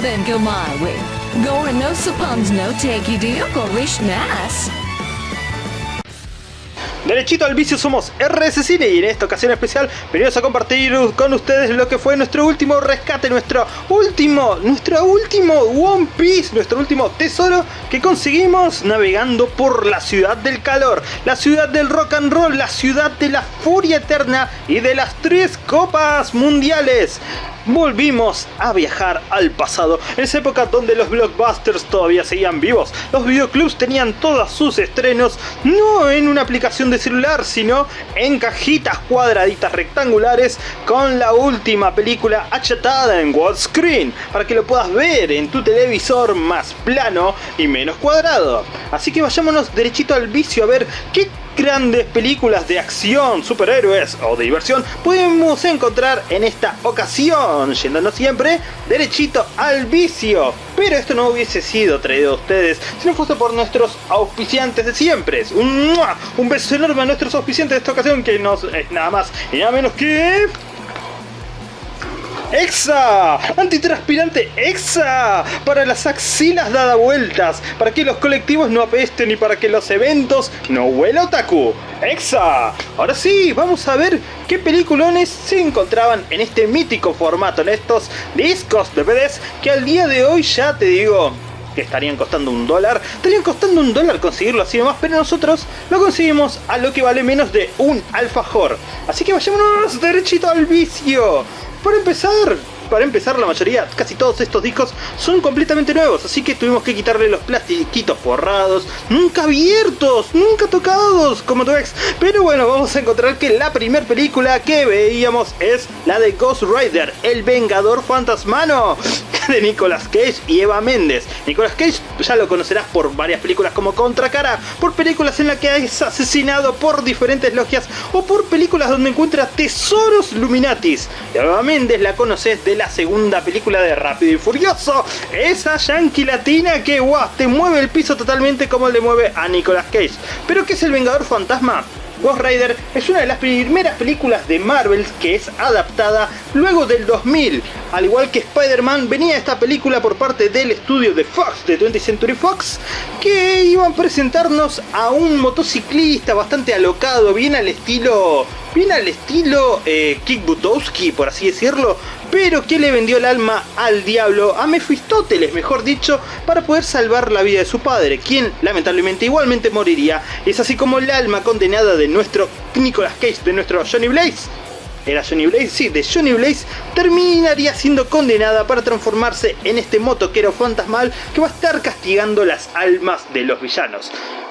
then go my way. Gore no suppons no take you deal wish nas. Derechito al vicio somos RS Cine y en esta ocasión especial venimos a compartir con ustedes lo que fue nuestro último rescate, nuestro último, nuestro último One Piece, nuestro último tesoro que conseguimos navegando por la ciudad del calor, la ciudad del rock and roll, la ciudad de la furia eterna y de las tres copas mundiales. Volvimos a viajar al pasado, en esa época donde los blockbusters todavía seguían vivos, los videoclubs tenían todos sus estrenos no en una aplicación de celular, sino en cajitas cuadraditas rectangulares con la última película achatada en widescreen, para que lo puedas ver en tu televisor más plano y menos cuadrado. Así que vayámonos derechito al vicio a ver qué grandes películas de acción, superhéroes o de diversión podemos encontrar en esta ocasión, yéndonos siempre derechito al vicio. Pero esto no hubiese sido traído a ustedes si no fuese por nuestros auspiciantes de siempre. Un, un beso enorme a nuestros auspiciantes de esta ocasión que nos es nada más y nada menos que... ¡Exa! Antitranspirante EXA para las axilas dada vueltas, para que los colectivos no apesten y para que los eventos no huela otaku. ¡Exa! Ahora sí, vamos a ver qué peliculones se encontraban en este mítico formato, en estos discos de DVDs que al día de hoy ya te digo, que estarían costando un dólar, estarían costando un dólar conseguirlo así nomás, pero nosotros lo conseguimos a lo que vale menos de un alfajor. Así que vayámonos derechito al vicio. Para empezar, para empezar la mayoría, casi todos estos discos son completamente nuevos, así que tuvimos que quitarle los plastiquitos forrados, nunca abiertos, nunca tocados, como tu ex. Pero bueno, vamos a encontrar que la primera película que veíamos es la de Ghost Rider, el Vengador Fantasmano de Nicolas Cage y Eva Méndez. Nicolas Cage ya lo conocerás por varias películas como Contracara, por películas en las que es asesinado por diferentes logias o por películas donde encuentra tesoros Luminatis. Eva Méndez la conoces de la segunda película de Rápido y Furioso, esa yankee latina que te mueve el piso totalmente como le mueve a Nicolas Cage. ¿Pero qué es el Vengador Fantasma? Ghost Rider es una de las primeras películas de Marvel que es adaptada luego del 2000. Al igual que Spider-Man, venía esta película por parte del estudio de Fox, de 20th Century Fox, que iban a presentarnos a un motociclista bastante alocado, bien al estilo bien al estilo eh, Kick Butowski, por así decirlo, pero que le vendió el alma al diablo, a Mefistóteles mejor dicho, para poder salvar la vida de su padre, quien lamentablemente igualmente moriría. Es así como el alma condenada de nuestro Nicolas Cage, de nuestro Johnny Blaze, era Johnny Blaze, sí, de Johnny Blaze, terminaría siendo condenada para transformarse en este motoquero fantasmal que va a estar castigando las almas de los villanos.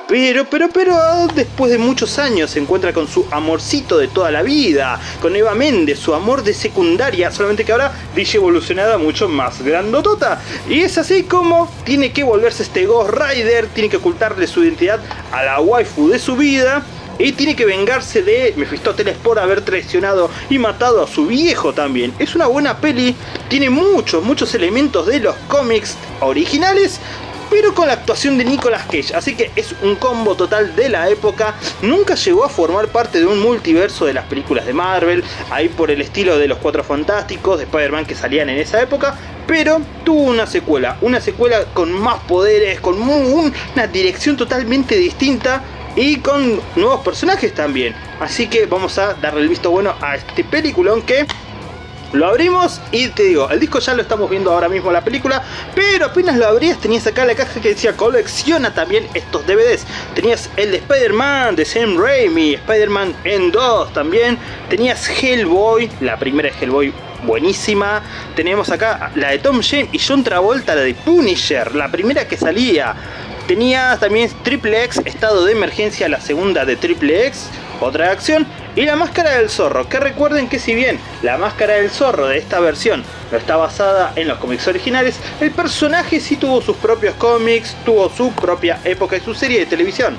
Pero, pero, pero, después de muchos años se encuentra con su amorcito de toda la vida, con Eva Méndez, su amor de secundaria, solamente que ahora dice evolucionada mucho más grandotota. Y es así como tiene que volverse este Ghost Rider, tiene que ocultarle su identidad a la waifu de su vida, y tiene que vengarse de Mefistóteles por haber traicionado y matado a su viejo también. Es una buena peli, tiene muchos, muchos elementos de los cómics originales, pero con la actuación de Nicolas Cage, así que es un combo total de la época, nunca llegó a formar parte de un multiverso de las películas de Marvel, ahí por el estilo de los Cuatro Fantásticos, de Spider-Man que salían en esa época, pero tuvo una secuela, una secuela con más poderes, con una dirección totalmente distinta, y con nuevos personajes también. Así que vamos a darle el visto bueno a este peliculón que lo abrimos y te digo, el disco ya lo estamos viendo ahora mismo la película, pero apenas lo abrías tenías acá la caja que decía colecciona también estos DVDs. Tenías el de Spider-Man, de Sam Raimi, Spider-Man en 2 también. Tenías Hellboy, la primera de Hellboy buenísima. Tenemos acá la de Tom James y John Travolta, la de Punisher, la primera que salía. Tenías también Triple X, estado de emergencia, la segunda de Triple X, otra acción y la máscara del zorro, que recuerden que si bien la máscara del zorro de esta versión no está basada en los cómics originales, el personaje sí tuvo sus propios cómics, tuvo su propia época y su serie de televisión.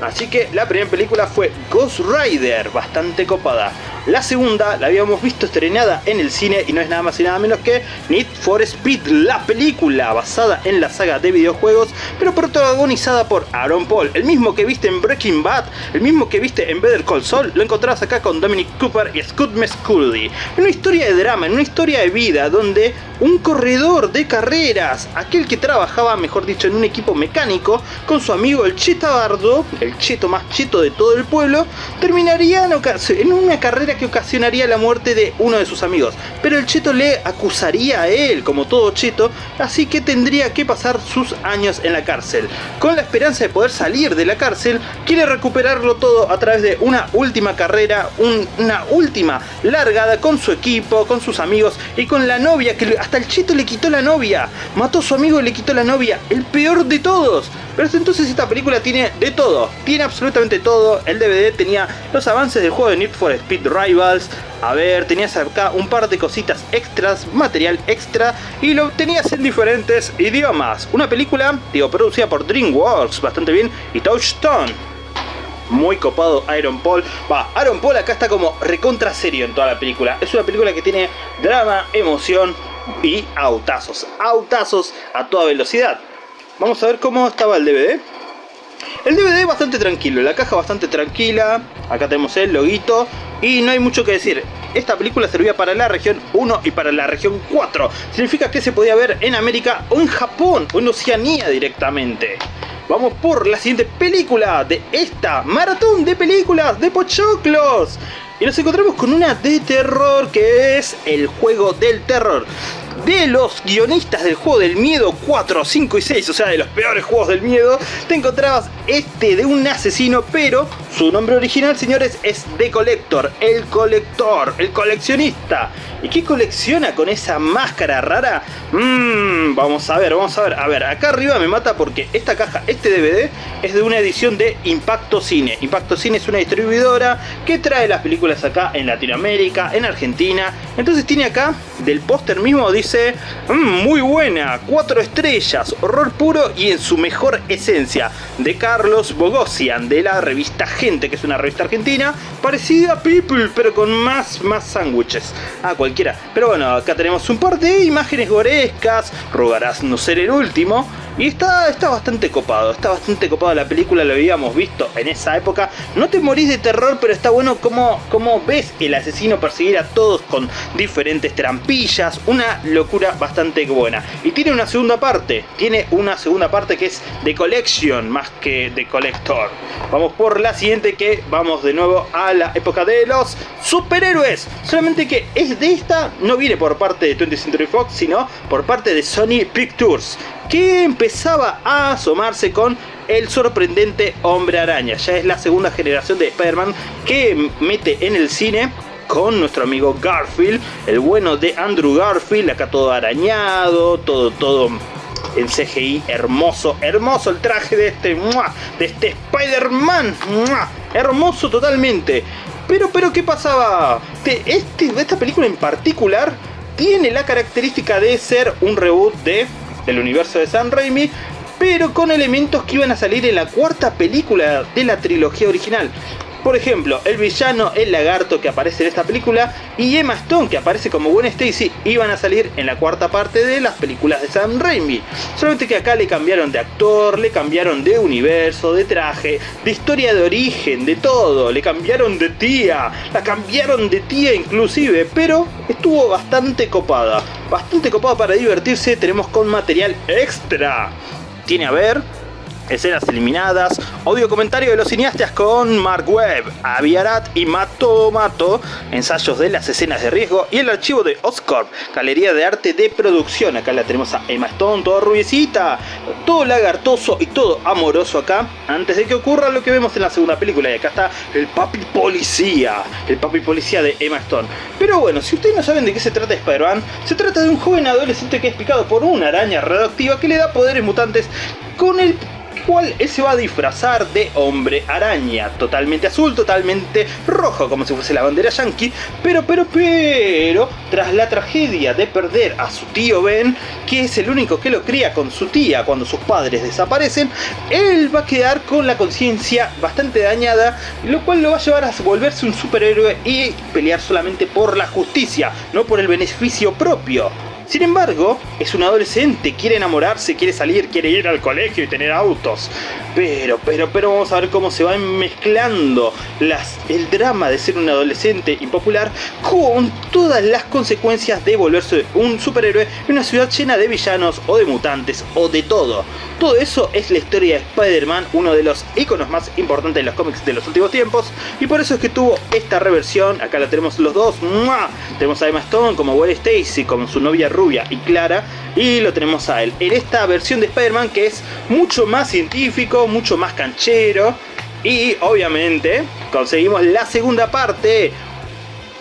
Así que la primera película fue Ghost Rider, bastante copada. La segunda la habíamos visto estrenada en el cine y no es nada más y nada menos que Need for Speed, la película basada en la saga de videojuegos, pero protagonizada por Aaron Paul, el mismo que viste en Breaking Bad, el mismo que viste en Better Call Saul, lo encontrarás acá con Dominic Cooper y Scott Mescudi. Una historia de drama, en una historia de vida donde un corredor de carreras, aquel que trabajaba, mejor dicho, en un equipo mecánico, con su amigo el Chetabardo, el cheto más cheto de todo el pueblo, terminaría en una carrera que ocasionaría la muerte de uno de sus amigos. Pero el cheto le acusaría a él, como todo cheto, así que tendría que pasar sus años en la cárcel. Con la esperanza de poder salir de la cárcel, quiere recuperarlo todo a través de una última carrera, una última largada con su equipo, con sus amigos y con la novia que hasta el cheto le quitó la novia. Mató a su amigo y le quitó la novia. El peor de todos. Pero entonces esta película tiene de todo, tiene absolutamente todo. El DVD tenía los avances del juego de Need for Speed Rivals. A ver, tenías acá un par de cositas extras, material extra, y lo tenías en diferentes idiomas. Una película, digo, producida por DreamWorks, bastante bien, y Touchstone. Muy copado Iron Paul. Va, Iron Paul acá está como recontra serio en toda la película. Es una película que tiene drama, emoción y autazos. Autazos a toda velocidad. Vamos a ver cómo estaba el DVD. El DVD bastante tranquilo, la caja bastante tranquila. Acá tenemos el loguito. Y no hay mucho que decir. Esta película servía para la región 1 y para la región 4. Significa que se podía ver en América o en Japón o en Oceanía directamente. Vamos por la siguiente película de esta maratón de películas de Pochoclos. Y nos encontramos con una de terror que es el juego del terror de los guionistas del juego del miedo 4, 5 y 6, o sea, de los peores juegos del miedo, te encontrabas este de un asesino, pero su nombre original, señores, es The Collector, el colector, el coleccionista. ¿Y qué colecciona con esa máscara rara? Mmm, vamos a ver, vamos a ver. A ver, acá arriba me mata porque esta caja, este DVD, es de una edición de Impacto Cine. Impacto Cine es una distribuidora que trae las películas acá en Latinoamérica, en Argentina. Entonces tiene acá, del póster mismo, dice, mmm, muy buena, cuatro estrellas, horror puro y en su mejor esencia, de Carlos Bogosian, de la revista Gente, que es una revista argentina, parecida a People, pero con más, más sándwiches. Ah, cualquiera. Pero bueno, acá tenemos un par de imágenes gorescas, rogarás no ser el último. Y está, está bastante copado, está bastante copado la película, lo habíamos visto en esa época. No te morís de terror, pero está bueno como, como ves el asesino perseguir a todos con diferentes trampillas. Una locura bastante buena. Y tiene una segunda parte, tiene una segunda parte que es de collection más que de collector. Vamos por la siguiente que vamos de nuevo a la época de los superhéroes. Solamente que es de esta, no viene por parte de 20th Century Fox, sino por parte de Sony Pictures que empezaba a asomarse con el sorprendente Hombre Araña. Ya es la segunda generación de Spider-Man que mete en el cine con nuestro amigo Garfield, el bueno de Andrew Garfield, acá todo arañado, todo, todo en CGI hermoso, hermoso el traje de este, de este Spider-Man, hermoso totalmente. Pero, pero, ¿qué pasaba? Este, esta película en particular tiene la característica de ser un reboot de el universo de Sam Raimi, pero con elementos que iban a salir en la cuarta película de la trilogía original. Por ejemplo, el villano, el lagarto que aparece en esta película y Emma Stone que aparece como Gwen Stacy iban a salir en la cuarta parte de las películas de Sam Raimi. Solamente que acá le cambiaron de actor, le cambiaron de universo, de traje, de historia de origen, de todo. Le cambiaron de tía, la cambiaron de tía inclusive, pero estuvo bastante copada. Bastante copada para divertirse, tenemos con material extra. Tiene a ver escenas eliminadas, audio comentario de los cineastas con Mark Webb, Aviarat y Mato Mato, ensayos de las escenas de riesgo y el archivo de Oscorp, galería de arte de producción. Acá la tenemos a Emma Stone, toda rubiecita, todo lagartoso y todo amoroso acá, antes de que ocurra lo que vemos en la segunda película. Y acá está el papi policía, el papi policía de Emma Stone. Pero bueno, si ustedes no saben de qué se trata Spider-Man, se trata de un joven adolescente que es picado por una araña radioactiva que le da poderes mutantes con el cual él se va a disfrazar de hombre araña, totalmente azul, totalmente rojo, como si fuese la bandera yankee, pero, pero, pero, tras la tragedia de perder a su tío Ben, que es el único que lo cría con su tía cuando sus padres desaparecen, él va a quedar con la conciencia bastante dañada, lo cual lo va a llevar a volverse un superhéroe y pelear solamente por la justicia, no por el beneficio propio. Sin embargo, es un adolescente, quiere enamorarse, quiere salir, quiere ir al colegio y tener autos. Pero, pero, pero vamos a ver cómo se van mezclando el drama de ser un adolescente impopular con todas las consecuencias de volverse un superhéroe en una ciudad llena de villanos o de mutantes o de todo. Todo eso es la historia de Spider-Man, uno de los iconos más importantes de los cómics de los últimos tiempos. Y por eso es que tuvo esta reversión. Acá la tenemos los dos. Tenemos a Emma Stone como Gwen Stacy, como su novia rubia y clara. Y lo tenemos a él en esta versión de Spider-Man que es mucho más científico, mucho más canchero. Y obviamente conseguimos la segunda parte,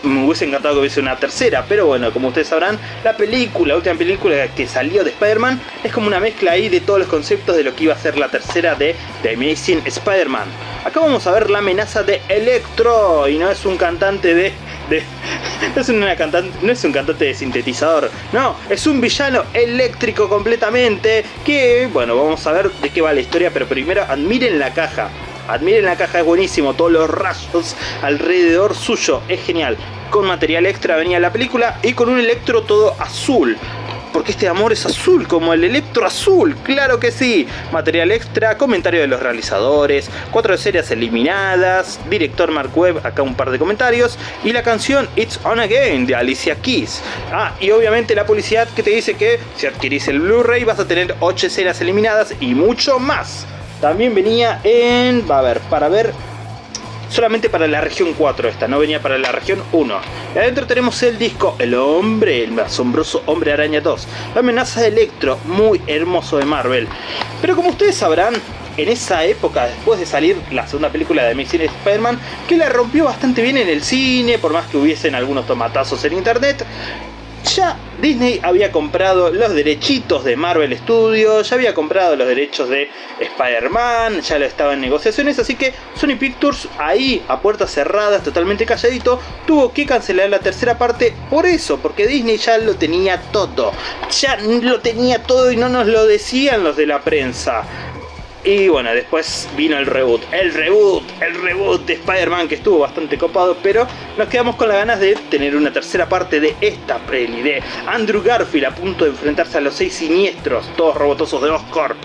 me hubiese encantado que hubiese una tercera, pero bueno, como ustedes sabrán, la película, la última película que salió de Spider-Man es como una mezcla ahí de todos los conceptos de lo que iba a ser la tercera de The Amazing Spider-Man. Acá vamos a ver la amenaza de Electro y no es un cantante de... no, es una cantante, no es un cantante de sintetizador, no, es un villano eléctrico completamente que, bueno, vamos a ver de qué va la historia, pero primero admiren la caja. Admiren la caja, es buenísimo. Todos los rayos alrededor suyo. Es genial. Con material extra venía la película y con un electro todo azul. Porque este amor es azul, como el electro azul, claro que sí. Material extra, comentario de los realizadores, cuatro series eliminadas, director Mark Webb, acá un par de comentarios, y la canción It's On Again de Alicia Keys. Ah, y obviamente la publicidad que te dice que si adquirís el Blu-ray vas a tener 8 escenas eliminadas y mucho más. También venía en... va a ver, para ver... Solamente para la región 4 esta, no venía para la región 1. Y adentro tenemos el disco El Hombre, el asombroso Hombre Araña 2. La amenaza de Electro, muy hermoso de Marvel. Pero como ustedes sabrán, en esa época, después de salir la segunda película de Amazing Spider-Man, que la rompió bastante bien en el cine, por más que hubiesen algunos tomatazos en internet, ya Disney había comprado los derechitos de Marvel Studios, ya había comprado los derechos de Spider-Man, ya lo estaba en negociaciones, así que Sony Pictures ahí a puertas cerradas, totalmente calladito, tuvo que cancelar la tercera parte por eso, porque Disney ya lo tenía todo, ya lo tenía todo y no nos lo decían los de la prensa. Y bueno, después vino el reboot, el reboot, el reboot de Spider-Man que estuvo bastante copado, pero nos quedamos con las ganas de tener una tercera parte de esta peli, Andrew Garfield a punto de enfrentarse a los seis siniestros, todos robotosos de Oscar.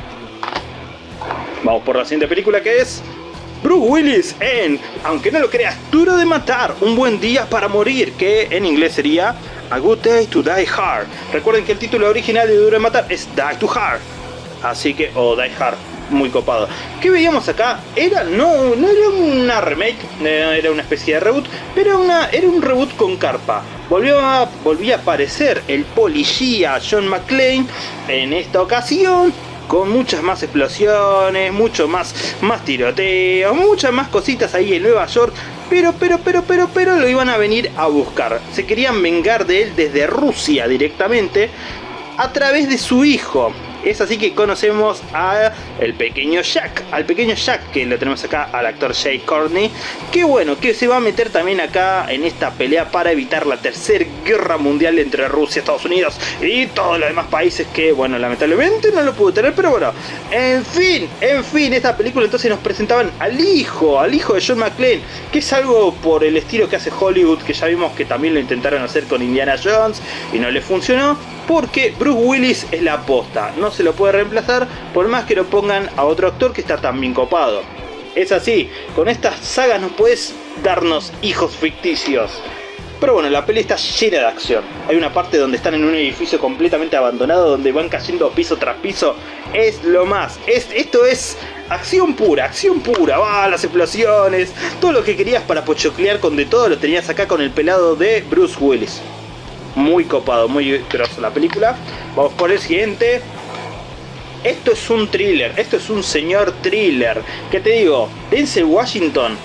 Vamos por la siguiente película que es Bruce Willis en, aunque no lo creas, Duro de Matar, Un Buen Día para Morir, que en inglés sería A Good Day to Die Hard. Recuerden que el título original de Duro de Matar es Die to Hard, así que, o Die Hard muy copado. ¿Qué veíamos acá? Era, no, no era una remake, era una especie de reboot, pero era, una, era un reboot con carpa. Volvió a, a aparecer el policía John McClane en esta ocasión con muchas más explosiones, mucho más, más tiroteo, muchas más cositas ahí en Nueva York, pero, pero, pero, pero, pero lo iban a venir a buscar. Se querían vengar de él desde Rusia directamente a través de su hijo. Es así que conocemos a el pequeño Jack, al pequeño Jack que lo tenemos acá, al actor Jay Courtney, que bueno, que se va a meter también acá en esta pelea para evitar la tercera guerra mundial entre Rusia, Estados Unidos y todos los demás países que, bueno, lamentablemente no lo pudo tener, pero bueno, en fin, en fin, esta película entonces nos presentaban al hijo, al hijo de John McClane, que es algo por el estilo que hace Hollywood, que ya vimos que también lo intentaron hacer con Indiana Jones y no le funcionó, porque Bruce Willis es la aposta, no se lo puede reemplazar por más que lo pongan a otro actor que está tan bien copado. Es así, con estas sagas no puedes darnos hijos ficticios. Pero bueno, la peli está llena de acción. Hay una parte donde están en un edificio completamente abandonado, donde van cayendo piso tras piso. Es lo más. Es, esto es acción pura, acción pura. Va, las explosiones. Todo lo que querías para pochoclear con de todo lo tenías acá con el pelado de Bruce Willis. Muy copado, muy grosso la película. Vamos por el siguiente. Esto es un thriller, esto es un señor thriller. ¿Qué te digo? Denzel Washington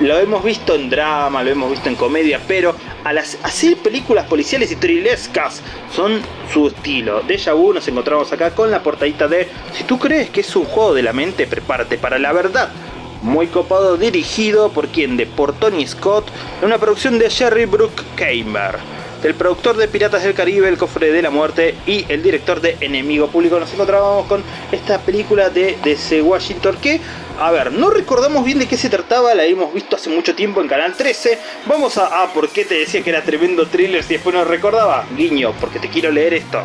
lo hemos visto en drama, lo hemos visto en comedia, pero a las hacer películas policiales y thrillerscas son su estilo. Deja vu nos encontramos acá con la portadita de Si tú crees que es un juego de la mente, prepárate para la verdad. Muy copado, dirigido por quien de por Tony Scott, en una producción de Jerry Bruckheimer el productor de Piratas del Caribe, El Cofre de la Muerte y el director de Enemigo Público. Nos encontrábamos con esta película de DC Washington que, a ver, no recordamos bien de qué se trataba, la hemos visto hace mucho tiempo en Canal 13. Vamos a... Ah, ¿por qué te decía que era tremendo thriller si después no recordaba? Guiño, porque te quiero leer esto.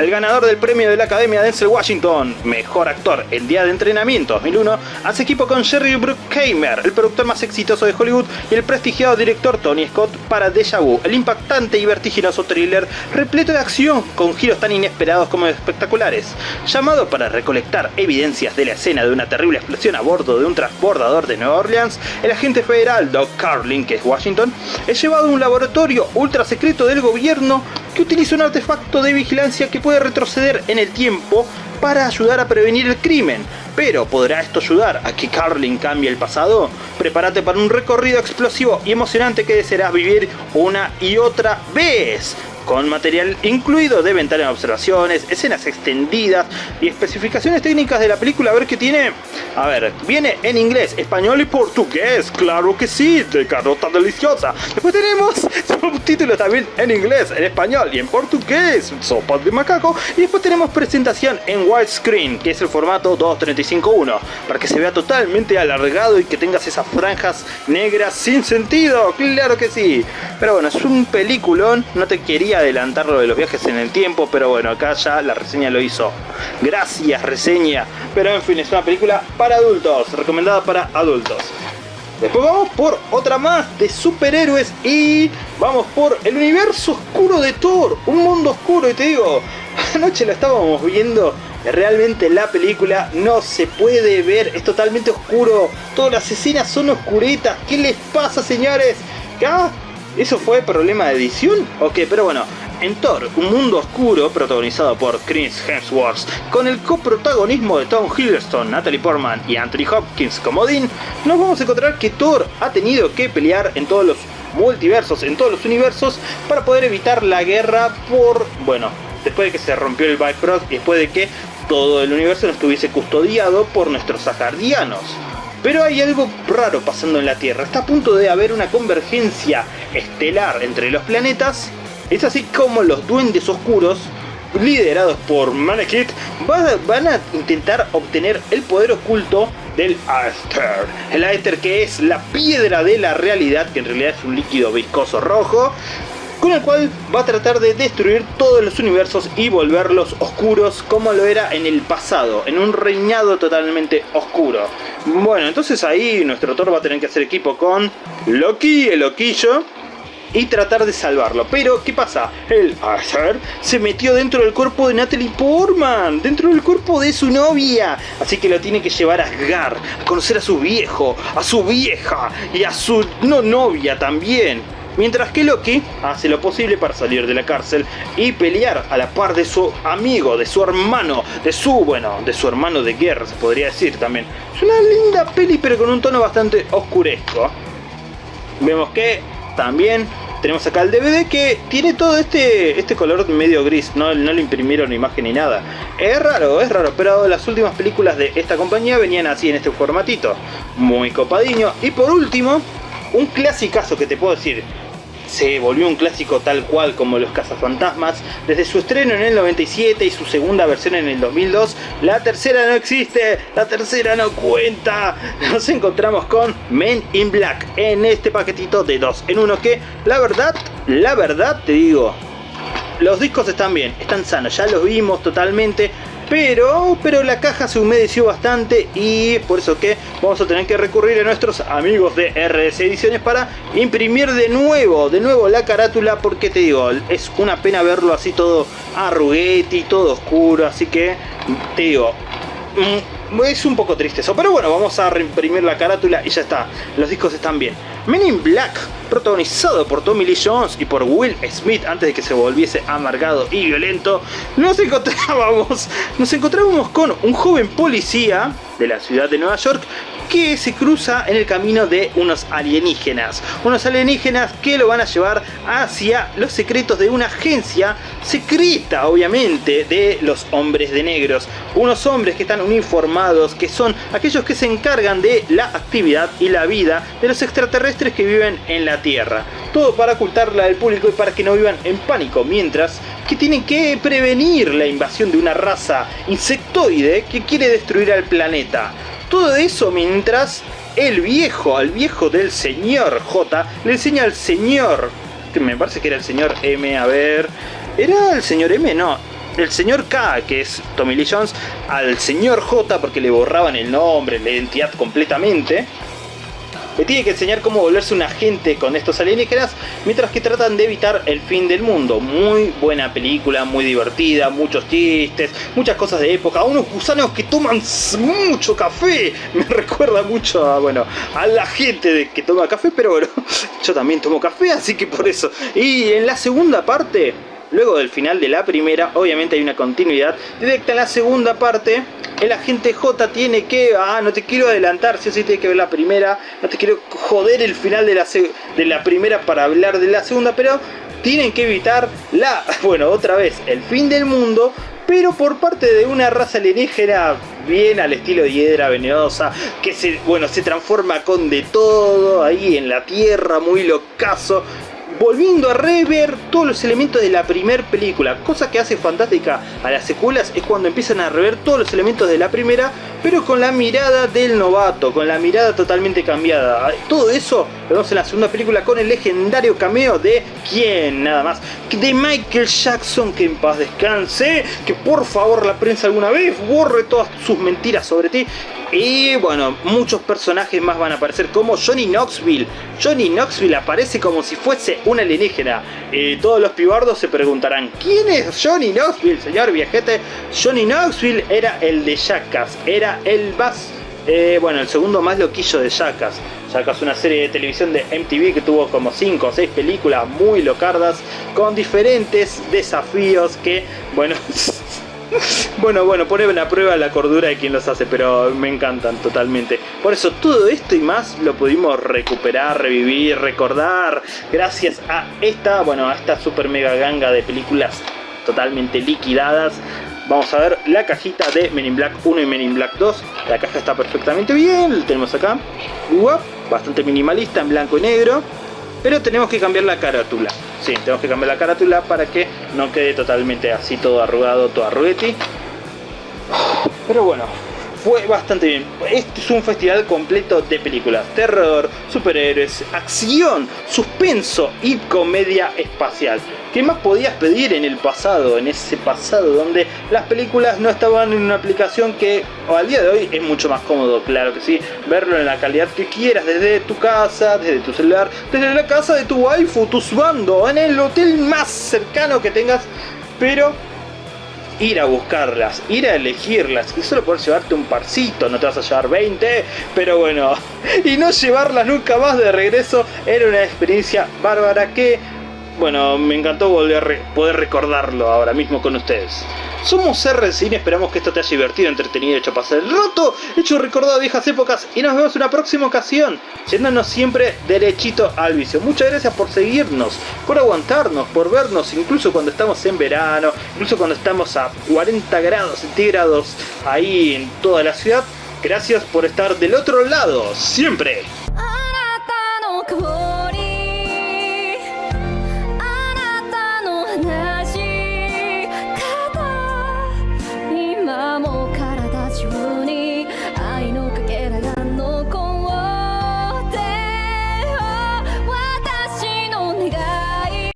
El ganador del premio de la Academia Denzel Washington, Mejor Actor en Día de Entrenamiento 2001, hace equipo con Jerry Bruckheimer, el productor más exitoso de Hollywood, y el prestigiado director Tony Scott para Deja el impactante y vertiginoso thriller repleto de acción con giros tan inesperados como espectaculares. Llamado para recolectar evidencias de la escena de una terrible explosión a bordo de un transbordador de Nueva Orleans, el agente federal Doug Carlin, que es Washington, es llevado a un laboratorio ultra secreto del gobierno que utiliza un artefacto de vigilancia que puede retroceder en el tiempo para ayudar a prevenir el crimen. Pero ¿podrá esto ayudar a que Carlin cambie el pasado? Prepárate para un recorrido explosivo y emocionante que desearás vivir una y otra vez con material incluido de ventana de observaciones, escenas extendidas y especificaciones técnicas de la película. A ver qué tiene. A ver, viene en inglés, español y portugués. Claro que sí, de carota deliciosa. Después tenemos subtítulos también en inglés, en español y en portugués. Sopa de macaco. Y después tenemos presentación en widescreen, que es el formato 2.35.1, para que se vea totalmente alargado y que tengas esas franjas negras sin sentido. Claro que sí. Pero bueno, es un peliculón. No te quería adelantar lo de los viajes en el tiempo, pero bueno, acá ya la reseña lo hizo. Gracias, reseña. Pero en fin, es una película para adultos, recomendada para adultos. Después vamos por otra más de superhéroes y vamos por el universo oscuro de Thor, un mundo oscuro y te digo, anoche lo estábamos viendo, realmente la película no se puede ver, es totalmente oscuro, todas las escenas son oscuretas, ¿qué les pasa señores? ¿Acá? ¿Eso fue problema de edición? Ok, pero bueno, en Thor, un mundo oscuro protagonizado por Chris Hemsworth, con el coprotagonismo de Tom Hiddleston, Natalie Portman y Anthony Hopkins como Dean, nos vamos a encontrar que Thor ha tenido que pelear en todos los multiversos, en todos los universos, para poder evitar la guerra por, bueno, después de que se rompió el Bifrost y después de que todo el universo no estuviese custodiado por nuestros sajardianos. Pero hay algo raro pasando en la Tierra. Está a punto de haber una convergencia estelar entre los planetas. Es así como los duendes oscuros, liderados por Manekit, van a intentar obtener el poder oculto del Aether. El Aether que es la piedra de la realidad, que en realidad es un líquido viscoso rojo, con el cual va a tratar de destruir todos los universos y volverlos oscuros como lo era en el pasado, en un reinado totalmente oscuro. Bueno, entonces ahí nuestro Thor va a tener que hacer equipo con Loki, el loquillo, y tratar de salvarlo. Pero, ¿qué pasa? El Arthur se metió dentro del cuerpo de Natalie Portman, dentro del cuerpo de su novia. Así que lo tiene que llevar a Asgard, a conocer a su viejo, a su vieja y a su no novia también. Mientras que Loki hace lo posible para salir de la cárcel y pelear a la par de su amigo, de su hermano, de su, bueno, de su hermano de guerra se podría decir también. Es una linda peli pero con un tono bastante oscuresco. Vemos que también tenemos acá el DVD que tiene todo este, este color medio gris, no, no le imprimieron imagen ni nada. Es raro, es raro, pero las últimas películas de esta compañía venían así en este formatito. Muy copadiño. Y por último, un clasicazo que te puedo decir, se volvió un clásico tal cual como Los Cazafantasmas. Desde su estreno en el 97 y su segunda versión en el 2002, la tercera no existe, la tercera no cuenta. Nos encontramos con Men in Black en este paquetito de dos en uno que, la verdad, la verdad te digo, los discos están bien, están sanos, ya los vimos totalmente, pero, pero la caja se humedeció bastante y es por eso que vamos a tener que recurrir a nuestros amigos de RS Ediciones para imprimir de nuevo, de nuevo la carátula porque te digo, es una pena verlo así todo arruguete todo oscuro, así que te digo, mm, es un poco triste eso, pero bueno, vamos a reimprimir la carátula y ya está, los discos están bien. Men in Black, protagonizado por Tommy Lee Jones y por Will Smith antes de que se volviese amargado y violento, nos encontrábamos, nos encontrábamos con un joven policía de la ciudad de Nueva York que se cruza en el camino de unos alienígenas. Unos alienígenas que lo van a llevar hacia los secretos de una agencia secreta, obviamente, de los hombres de negros. Unos hombres que están uniformados, que son aquellos que se encargan de la actividad y la vida de los extraterrestres que viven en la Tierra. Todo para ocultarla del público y para que no vivan en pánico, mientras que tienen que prevenir la invasión de una raza insectoide que quiere destruir al planeta. Todo eso mientras el viejo, al viejo del señor J, le enseña al señor, que me parece que era el señor M, a ver, era el señor M, no, el señor K, que es Tommy Lee Jones, al señor J porque le borraban el nombre, la identidad completamente le tiene que enseñar cómo volverse un agente con estos alienígenas mientras que tratan de evitar el fin del mundo. Muy buena película, muy divertida, muchos chistes, muchas cosas de época, unos gusanos que toman mucho café. Me recuerda mucho a, bueno, a la gente que toma café, pero bueno, yo también tomo café, así que por eso. Y en la segunda parte, luego del final de la primera, obviamente hay una continuidad. Directa en la segunda parte el agente J tiene que, ah, no te quiero adelantar, si o sí tiene que ver la primera, no te quiero joder el final de la, de la primera para hablar de la segunda, pero tienen que evitar la, bueno, otra vez, el fin del mundo, pero por parte de una raza alienígena bien al estilo de hiedra venenosa, que se, bueno, se transforma con de todo ahí en la tierra, muy locazo, volviendo a rever todos los elementos de la primera película. Cosa que hace fantástica a las secuelas es cuando empiezan a rever todos los elementos de la primera, pero con la mirada del novato, con la mirada totalmente cambiada. Todo eso lo vemos en la segunda película con el legendario cameo de quién, nada más, de Michael Jackson, que en paz descanse, que por favor la prensa alguna vez borre todas sus mentiras sobre ti y bueno, muchos personajes más van a aparecer como Johnny Knoxville. Johnny Knoxville aparece como si fuese un alienígena. Y todos los pibardos se preguntarán, ¿quién es Johnny Knoxville, señor viajete? Johnny Knoxville era el de Jackass, era el más, eh, bueno, el segundo más loquillo de Jackass. Jackass una serie de televisión de MTV que tuvo como 5 o 6 películas muy locardas con diferentes desafíos que, bueno... bueno, bueno, pone a prueba la cordura de quien los hace, pero me encantan totalmente. Por eso todo esto y más lo pudimos recuperar, revivir, recordar, gracias a esta, bueno, a esta super mega ganga de películas totalmente liquidadas. Vamos a ver la cajita de Men in Black 1 y Men in Black 2. La caja está perfectamente bien, tenemos acá. Bastante minimalista en blanco y negro. Pero tenemos que cambiar la carátula. Sí, tenemos que cambiar la carátula para que no quede totalmente así todo arrugado, todo arrugueti. Pero bueno, fue bastante bien. Este es un festival completo de películas. Terror, superhéroes, acción, suspenso y comedia espacial. ¿Qué más podías pedir en el pasado? En ese pasado donde las películas no estaban en una aplicación que al día de hoy es mucho más cómodo, claro que sí. Verlo en la calidad que quieras, desde tu casa, desde tu celular, desde la casa de tu waifu, tu bando, en el hotel más cercano que tengas. Pero ir a buscarlas, ir a elegirlas y solo poder llevarte un parcito, no te vas a llevar 20, pero bueno, y no llevarlas nunca más de regreso era una experiencia bárbara que bueno, me encantó volver poder recordarlo ahora mismo con ustedes. Somos R Cine, esperamos que esto te haya divertido, entretenido, hecho pasar el roto, hecho recordado viejas épocas y nos vemos en una próxima ocasión, yéndonos siempre derechito al vicio. Muchas gracias por seguirnos, por aguantarnos, por vernos, incluso cuando estamos en verano, incluso cuando estamos a 40 grados centígrados ahí en toda la ciudad. Gracias por estar del otro lado, siempre.